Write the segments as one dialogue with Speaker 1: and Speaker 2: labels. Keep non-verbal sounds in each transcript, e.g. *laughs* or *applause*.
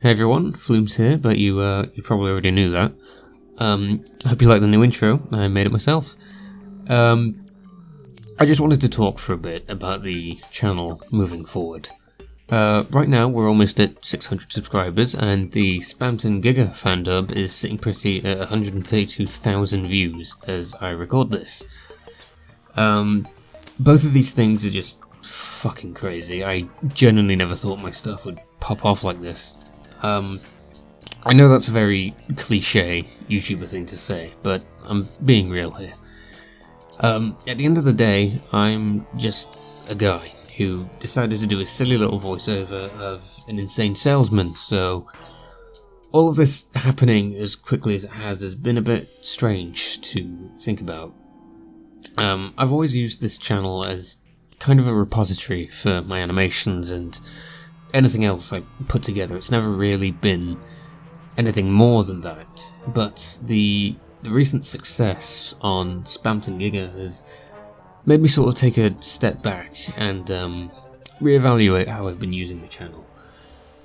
Speaker 1: Hey everyone, Flumes here, but you uh, you probably already knew that. Um, I hope you like the new intro. I made it myself. Um, I just wanted to talk for a bit about the channel moving forward. Uh, right now, we're almost at 600 subscribers, and the Spamton Giga fandub is sitting pretty at 132,000 views as I record this. Um, both of these things are just fucking crazy. I genuinely never thought my stuff would pop off like this. Um, I know that's a very cliche YouTuber thing to say, but I'm being real here. Um, at the end of the day, I'm just a guy who decided to do a silly little voiceover of an insane salesman, so all of this happening as quickly as it has has been a bit strange to think about. Um, I've always used this channel as kind of a repository for my animations and anything else I put together. It's never really been anything more than that. But the the recent success on Spamton Giga has made me sort of take a step back and um, reevaluate how I've been using the channel.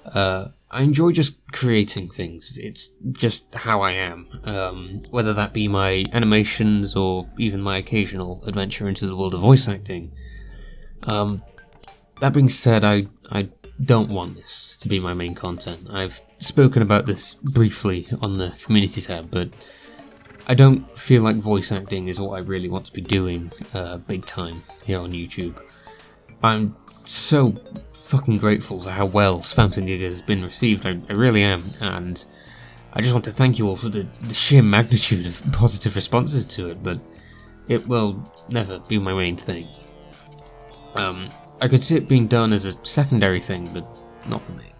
Speaker 1: Uh, I enjoy just creating things. It's just how I am. Um, whether that be my animations or even my occasional adventure into the world of voice acting. Um, that being said, I I don't want this to be my main content. I've spoken about this briefly on the community tab, but I don't feel like voice acting is what I really want to be doing uh, big time here on YouTube. I'm so fucking grateful for how well Spamton Giga has been received, I, I, really am, and I just want to thank you all for the, the sheer magnitude of positive responses to it, but it will never be my main thing. Um, I could see it being done as a secondary thing, but not the main.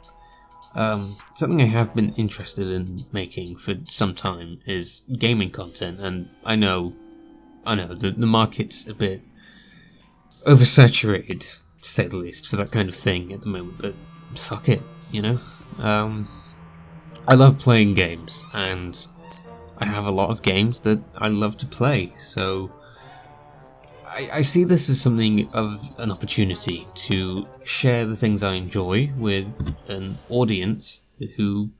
Speaker 1: Um, something I have been interested in making for some time is gaming content, and I know, I know, the, the market's a bit oversaturated, to say the least, for that kind of thing at the moment, but fuck it, you know? Um, I love playing games, and I have a lot of games that I love to play, so I, I see this as something of an opportunity to share the things I enjoy with an audience who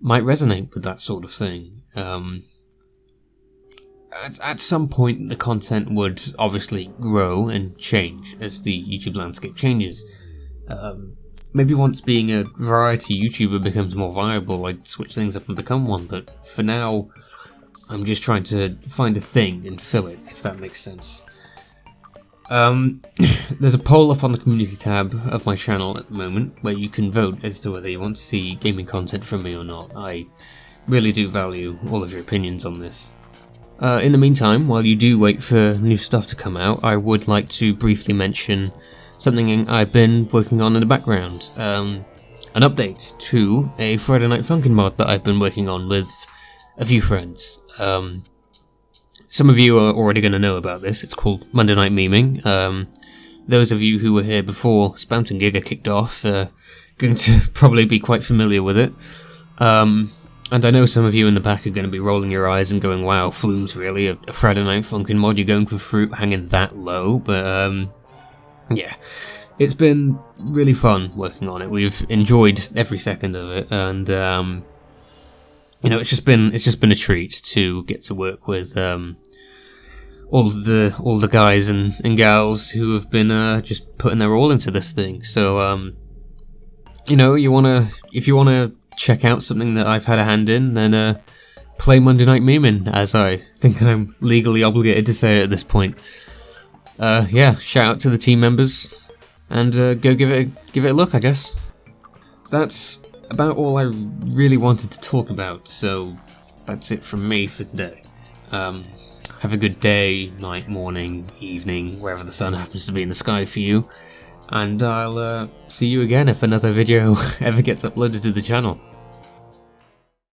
Speaker 1: might resonate with that sort of thing. Um, at, at some point, the content would obviously grow and change as the YouTube landscape changes. Um, maybe once being a variety YouTuber becomes more viable, I'd switch things up and become one, but for now, I'm just trying to find a thing and fill it, if that makes sense. Um, *coughs* there's a poll up on the community tab of my channel at the moment where you can vote as to whether you want to see gaming content from me or not. I really do value all of your opinions on this. Uh, in the meantime, while you do wait for new stuff to come out, I would like to briefly mention something I've been working on in the background. Um, an update to a Friday Night Funkin' mod that I've been working on with a few friends. Um, some of you are already going to know about this. It's called Monday Night Memeing. Um, those of you who were here before Spamton Giga kicked off are going to *laughs* probably be quite familiar with it. Um, and I know some of you in the back are going to be rolling your eyes and going, wow, Flumes, really? A, a Friday Night Funkin' mod, you're going for fruit hanging that low? But, um, yeah. It's been really fun working on it. We've enjoyed every second of it, and, um, you know, it's just been it's just been a treat to get to work with um, all the all the guys and, and gals who have been uh, just putting their all into this thing. So, um, you know, you wanna if you wanna check out something that I've had a hand in, then uh, play Monday Night Memeing, as I think I'm legally obligated to say at this point. Uh, yeah, shout out to the team members, and uh, go give it a, give it a look, I guess. That's about all I really wanted to talk about, so that's it from me for today. Um, have a good day, night, morning, evening, wherever the sun happens to be in the sky for you, and I'll uh, see you again if another video *laughs* ever gets uploaded to the channel.